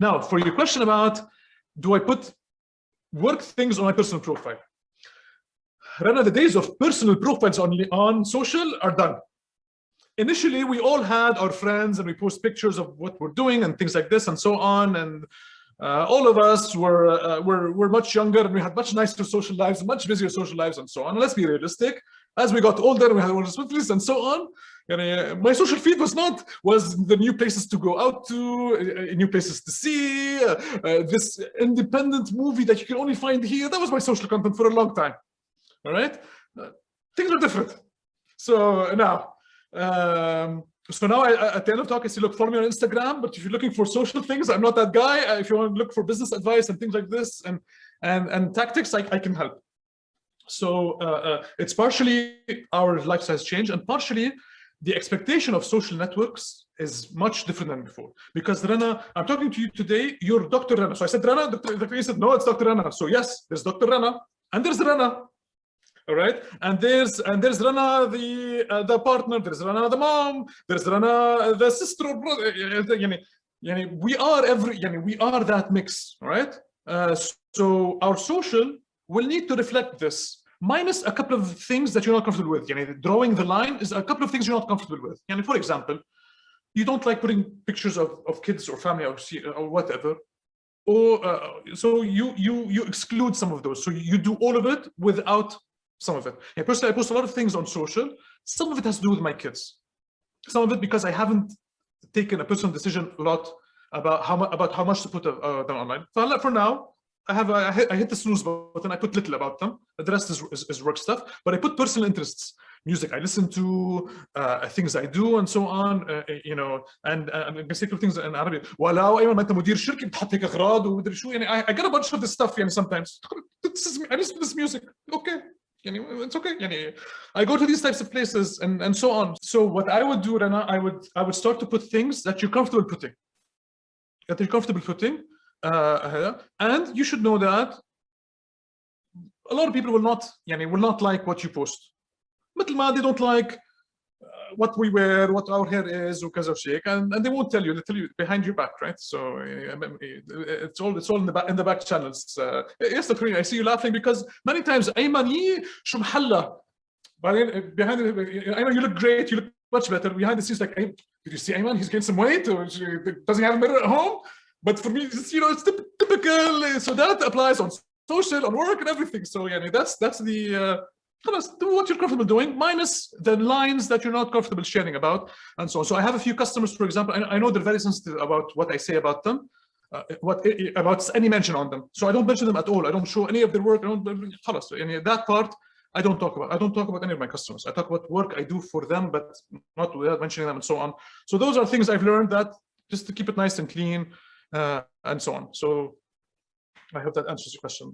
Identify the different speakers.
Speaker 1: Now, for your question about, do I put work things on my personal profile? Rana, the days of personal profiles on, on social are done. Initially, we all had our friends and we post pictures of what we're doing and things like this and so on. And uh, all of us were, uh, were, were much younger and we had much nicer social lives, much busier social lives and so on. And let's be realistic. As we got older, we had more responsibilities and so on. And, my social feed was not, was the new places to go out to, uh, new places to see, uh, uh, this independent movie that you can only find here. That was my social content for a long time. All right. things are different. So now, um, so now I, at the end of talk, I say, look, follow me on Instagram. But if you're looking for social things, I'm not that guy. If you want to look for business advice and things like this and and and tactics, I, I can help. So uh, uh, it's partially our lifestyles change and partially the expectation of social networks is much different than before. Because Rana, I'm talking to you today, you're Dr. Rana. So I said Rana, Dr. Dr. said, no, it's Dr. Rana. So yes, there's Dr. Rana and there's Rana all right and there's and there's rana the uh, the partner there's rana the mom there's rana the sister or brother we are every we are that mix right uh, so our social will need to reflect this minus a couple of things that you're not comfortable with yani, drawing the line is a couple of things you're not comfortable with yani, for example you don't like putting pictures of, of kids or family or, or whatever or uh, so you you you exclude some of those so you do all of it without some of it. Personally, I post a lot of things on social. Some of it has to do with my kids. Some of it because I haven't taken a personal decision a lot about how about how much to put uh them online. So for now, I have I hit, I hit the snooze button. I put little about them. The rest is, is, is work stuff. But I put personal interests, music I listen to, uh, things I do, and so on. Uh, you know, and uh, I'm gonna say two things in Arabic. ولو أيمن ما أنت مدير شركة بتحط هيك أغراض ومدري شو يعني I, I get a bunch of this stuff يعني sometimes. This is I listen to this music. Okay, it's okay. I go to these types of places and, and so on. So what I would do, Rana, I would I would start to put things that you're comfortable putting. That you're comfortable putting. Uh, and you should know that a lot of people will not, will not like what you post. But they don't like what we wear, what our hair is, وكذا وشيك, and, and they won't tell you. They tell you behind your back, right? So it's all it's all in the back in the back channels. Uh, yes, Dr. I see you laughing because many times أيمن شو محلة. behind Ayman, you look great. You look much better. Behind the scenes, like, did you see Ayman? He's gained some weight. Or does he have a mirror at home? But for me, it's, you know, it's typical. So that applies on social, on work, and everything. So yeah, that's that's the uh, do what you're comfortable doing, minus the lines that you're not comfortable sharing about, and so on. So I have a few customers, for example, I, know they're very sensitive about what I say about them, uh, what about any mention on them. So I don't mention them at all. I don't show any of their work. I don't, tell us any that part, I don't talk about. I don't talk about any of my customers. I talk about work I do for them, but not without mentioning them and so on. So those are things I've learned that just to keep it nice and clean uh, Uh, and so on. So I hope that answers your question.